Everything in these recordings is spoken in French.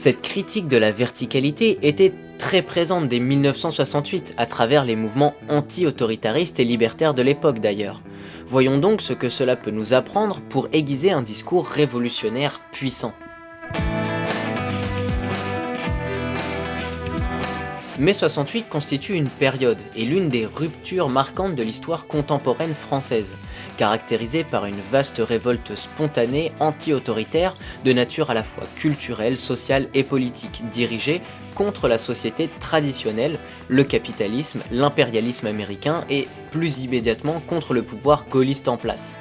Cette critique de la verticalité était très présente dès 1968 à travers les mouvements anti-autoritaristes et libertaires de l'époque d'ailleurs. Voyons donc ce que cela peut nous apprendre pour aiguiser un discours révolutionnaire puissant. Mai 68 constitue une période et l'une des ruptures marquantes de l'histoire contemporaine française, caractérisée par une vaste révolte spontanée anti-autoritaire de nature à la fois culturelle, sociale et politique, dirigée contre la société traditionnelle, le capitalisme, l'impérialisme américain et, plus immédiatement, contre le pouvoir gaulliste en place.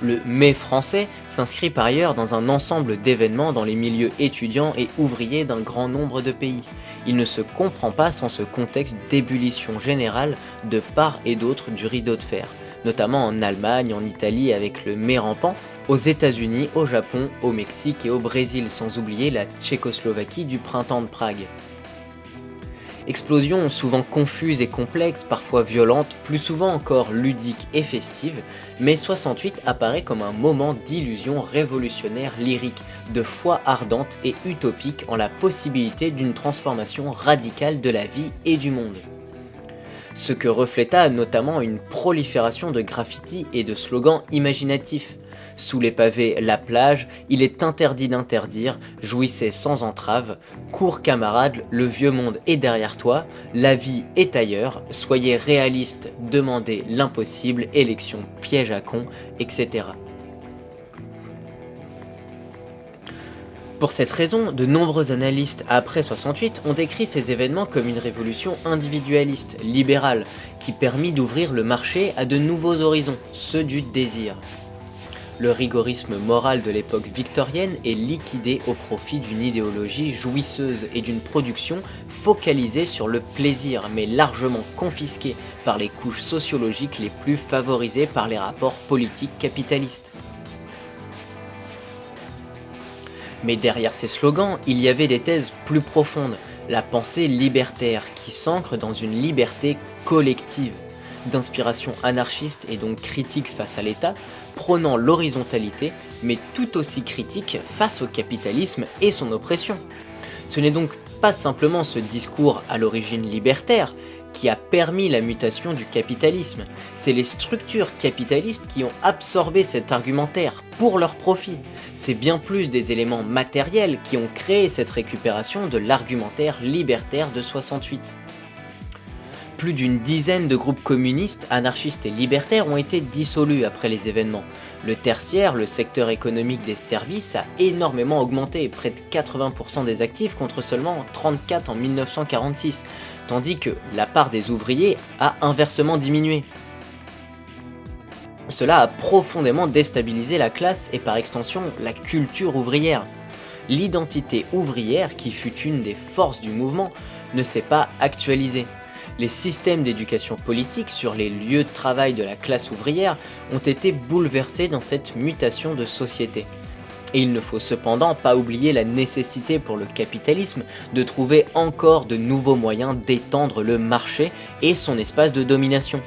Le mai français s'inscrit par ailleurs dans un ensemble d'événements dans les milieux étudiants et ouvriers d'un grand nombre de pays. Il ne se comprend pas sans ce contexte d'ébullition générale de part et d'autre du rideau de fer, notamment en Allemagne, en Italie avec le mai rampant, aux États-Unis, au Japon, au Mexique et au Brésil, sans oublier la Tchécoslovaquie du printemps de Prague. Explosions souvent confuses et complexes, parfois violentes, plus souvent encore ludiques et festives, mais 68 apparaît comme un moment d'illusion révolutionnaire lyrique, de foi ardente et utopique en la possibilité d'une transformation radicale de la vie et du monde. Ce que refléta notamment une prolifération de graffitis et de slogans imaginatifs, sous les pavés la plage, il est interdit d'interdire, jouissez sans entrave, cours camarade, le vieux monde est derrière toi, la vie est ailleurs, soyez réaliste, demandez l'impossible, élection piège à con, etc. Pour cette raison, de nombreux analystes après 68 ont décrit ces événements comme une révolution individualiste, libérale, qui permit d'ouvrir le marché à de nouveaux horizons, ceux du désir. Le rigorisme moral de l'époque victorienne est liquidé au profit d'une idéologie jouisseuse et d'une production focalisée sur le plaisir mais largement confisquée par les couches sociologiques les plus favorisées par les rapports politiques capitalistes. Mais derrière ces slogans, il y avait des thèses plus profondes, la pensée libertaire qui s'ancre dans une liberté collective d'inspiration anarchiste et donc critique face à l'État, prônant l'horizontalité, mais tout aussi critique face au capitalisme et son oppression. Ce n'est donc pas simplement ce discours à l'origine libertaire qui a permis la mutation du capitalisme, c'est les structures capitalistes qui ont absorbé cet argumentaire pour leur profit. C'est bien plus des éléments matériels qui ont créé cette récupération de l'argumentaire libertaire de 68 plus d'une dizaine de groupes communistes, anarchistes et libertaires ont été dissolus après les événements. Le tertiaire, le secteur économique des services, a énormément augmenté, près de 80% des actifs contre seulement 34 en 1946, tandis que la part des ouvriers a inversement diminué. Cela a profondément déstabilisé la classe et par extension la culture ouvrière. L'identité ouvrière, qui fut une des forces du mouvement, ne s'est pas actualisée les systèmes d'éducation politique sur les lieux de travail de la classe ouvrière ont été bouleversés dans cette mutation de société. Et il ne faut cependant pas oublier la nécessité pour le capitalisme de trouver encore de nouveaux moyens d'étendre le marché et son espace de domination.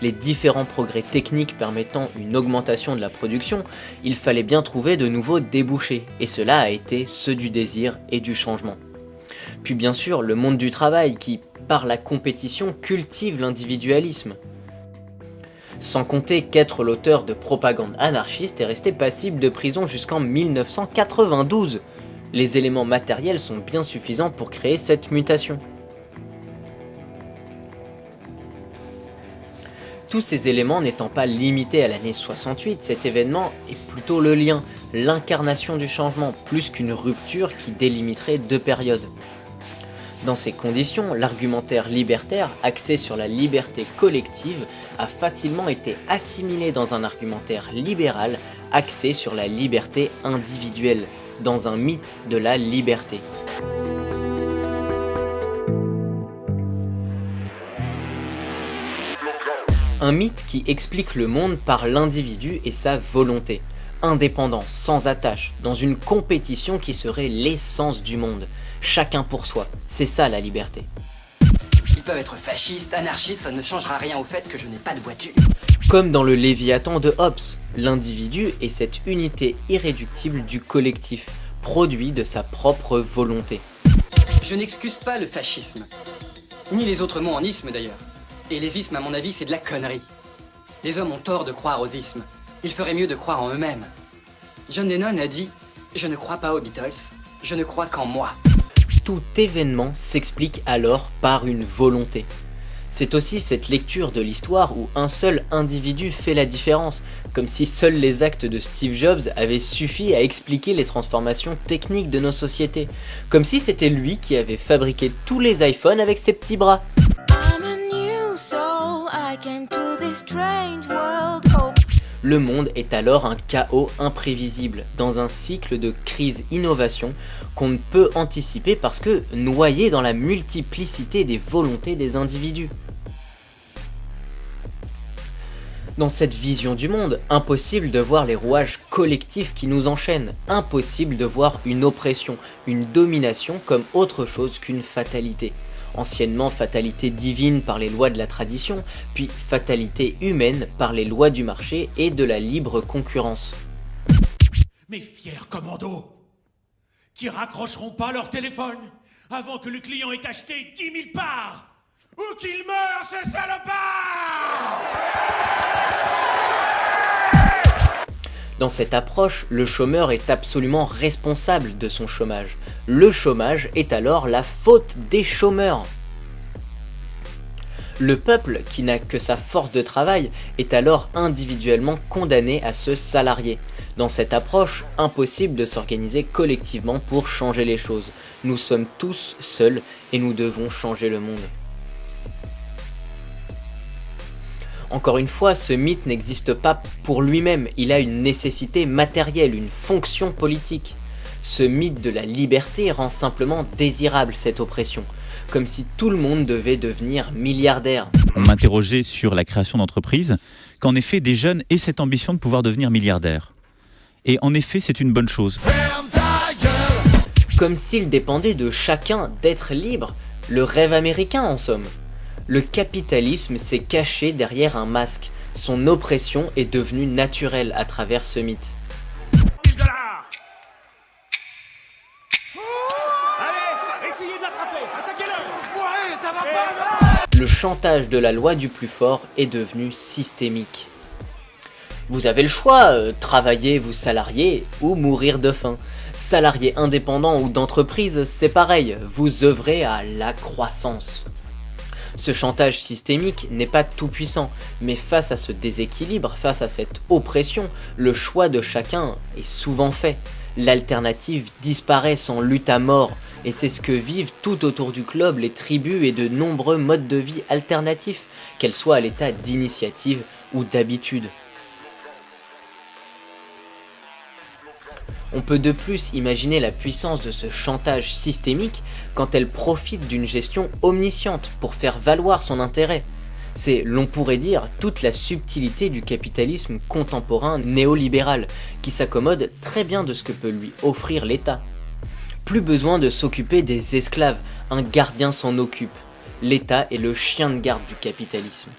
Les différents progrès techniques permettant une augmentation de la production, il fallait bien trouver de nouveaux débouchés, et cela a été ceux du désir et du changement. Puis bien sûr, le monde du travail qui, par la compétition, cultive l'individualisme. Sans compter qu'être l'auteur de propagande anarchiste est resté passible de prison jusqu'en 1992. Les éléments matériels sont bien suffisants pour créer cette mutation. Tous ces éléments n'étant pas limités à l'année 68, cet événement est plutôt le lien, l'incarnation du changement, plus qu'une rupture qui délimiterait deux périodes. Dans ces conditions, l'argumentaire libertaire, axé sur la liberté collective, a facilement été assimilé dans un argumentaire libéral, axé sur la liberté individuelle, dans un mythe de la liberté. Un mythe qui explique le monde par l'individu et sa volonté, indépendant, sans attache, dans une compétition qui serait l'essence du monde, chacun pour soi. C'est ça la liberté. Ils peuvent être fascistes, anarchistes, ça ne changera rien au fait que je n'ai pas de voiture. Comme dans le Léviathan de Hobbes, l'individu est cette unité irréductible du collectif, produit de sa propre volonté. Je n'excuse pas le fascisme, ni les autres mots en isme d'ailleurs. Et les ismes, à mon avis, c'est de la connerie. Les hommes ont tort de croire aux ismes. Il ferait mieux de croire en eux-mêmes. John Lennon a dit « Je ne crois pas aux Beatles, je ne crois qu'en moi ». Tout événement s'explique alors par une volonté. C'est aussi cette lecture de l'histoire où un seul individu fait la différence, comme si seuls les actes de Steve Jobs avaient suffi à expliquer les transformations techniques de nos sociétés, comme si c'était lui qui avait fabriqué tous les iPhones avec ses petits bras. Le monde est alors un chaos imprévisible, dans un cycle de crise-innovation qu'on ne peut anticiper parce que noyé dans la multiplicité des volontés des individus. Dans cette vision du monde, impossible de voir les rouages collectifs qui nous enchaînent, impossible de voir une oppression, une domination comme autre chose qu'une fatalité anciennement fatalité divine par les lois de la tradition, puis fatalité humaine par les lois du marché et de la libre concurrence. Mes fiers commandos, qui raccrocheront pas leur téléphone avant que le client ait acheté 10 000 parts, ou qu'il meure ce salopard Dans cette approche, le chômeur est absolument responsable de son chômage. Le chômage est alors la faute des chômeurs. Le peuple, qui n'a que sa force de travail, est alors individuellement condamné à se salarier. Dans cette approche, impossible de s'organiser collectivement pour changer les choses. Nous sommes tous seuls et nous devons changer le monde. Encore une fois, ce mythe n'existe pas pour lui-même, il a une nécessité matérielle, une fonction politique. Ce mythe de la liberté rend simplement désirable cette oppression, comme si tout le monde devait devenir milliardaire. On m'interrogeait sur la création d'entreprises, qu'en effet des jeunes aient cette ambition de pouvoir devenir milliardaires. Et en effet, c'est une bonne chose. Comme s'il dépendait de chacun d'être libre, le rêve américain en somme. Le capitalisme s'est caché derrière un masque. Son oppression est devenue naturelle à travers ce mythe. Le chantage de la loi du plus fort est devenu systémique. Vous avez le choix, euh, travailler, vous salarier ou mourir de faim. Salarié indépendant ou d'entreprise, c'est pareil, vous œuvrez à la croissance. Ce chantage systémique n'est pas tout puissant, mais face à ce déséquilibre, face à cette oppression, le choix de chacun est souvent fait. L'alternative disparaît sans lutte à mort, et c'est ce que vivent tout autour du globe les tribus et de nombreux modes de vie alternatifs, qu'elles soient à l'état d'initiative ou d'habitude. On peut de plus imaginer la puissance de ce chantage systémique quand elle profite d'une gestion omnisciente pour faire valoir son intérêt. C'est, l'on pourrait dire, toute la subtilité du capitalisme contemporain néolibéral, qui s'accommode très bien de ce que peut lui offrir l'État. Plus besoin de s'occuper des esclaves, un gardien s'en occupe. L'État est le chien de garde du capitalisme.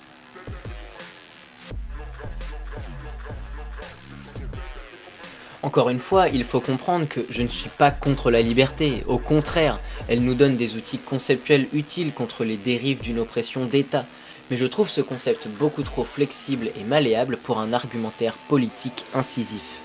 Encore une fois, il faut comprendre que je ne suis pas contre la liberté, au contraire, elle nous donne des outils conceptuels utiles contre les dérives d'une oppression d'État, mais je trouve ce concept beaucoup trop flexible et malléable pour un argumentaire politique incisif.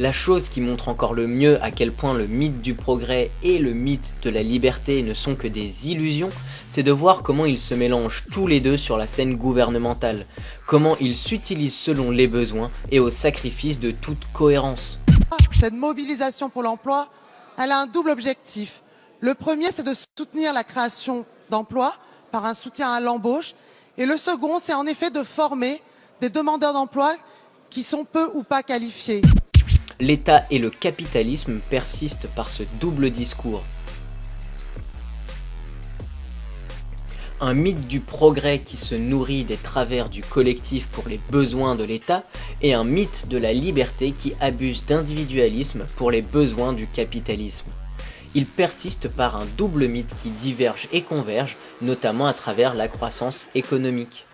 La chose qui montre encore le mieux à quel point le mythe du progrès et le mythe de la liberté ne sont que des illusions, c'est de voir comment ils se mélangent tous les deux sur la scène gouvernementale, comment ils s'utilisent selon les besoins et au sacrifice de toute cohérence. Cette mobilisation pour l'emploi, elle a un double objectif. Le premier, c'est de soutenir la création d'emplois par un soutien à l'embauche. Et le second, c'est en effet de former des demandeurs d'emploi qui sont peu ou pas qualifiés l'État et le capitalisme persistent par ce double discours. Un mythe du progrès qui se nourrit des travers du collectif pour les besoins de l'État et un mythe de la liberté qui abuse d'individualisme pour les besoins du capitalisme. Il persiste par un double mythe qui diverge et converge, notamment à travers la croissance économique.